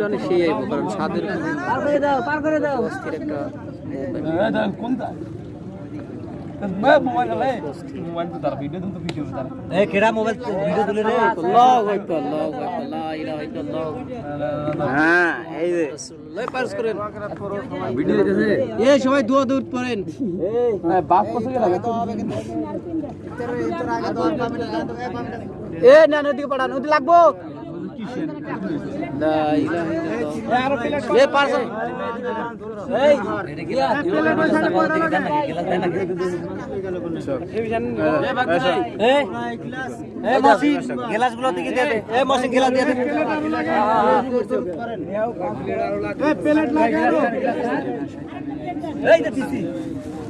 অনেক সেই আইব কারণ স্বাদের খুবই পার করে দাও পার করে দাও। অস্থির একটা কোনটা? মোবাইল? মোবাইল তো তার ভিডিও তো ভিডিও তার এই কেডা মোবাইল ভিডিও তুলে রে আল্লাহু আকবার আল্লাহু আকবার লা ইলাহা ইল্লাল্লাহ হ্যাঁ এই যে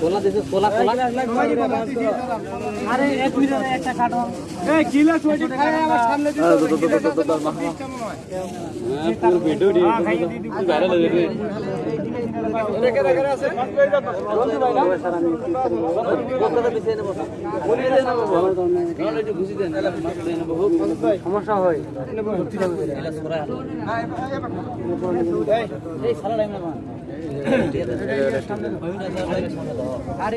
কোলা দিছে কোলা কোলা আরে এক মিনিট একটা কাটো এই গিলাস ওইটি খায় আমার সামনে দিতে পুরো ভিডিও দি ভাইরাল হয়ে যাবে রেখে রেখে আছে রঞ্জু ভাই না কলকাতা পিছে নেব বলি দেন না তাহলে একটু ঘুষি দেন সমস্যা হয় এলা সরা এই সালা লাইন না আরে